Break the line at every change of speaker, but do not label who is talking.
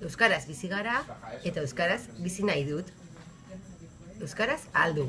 Euskaraz bizi gara eta euskaraz bizi nahi dut. Euskaraz aldu.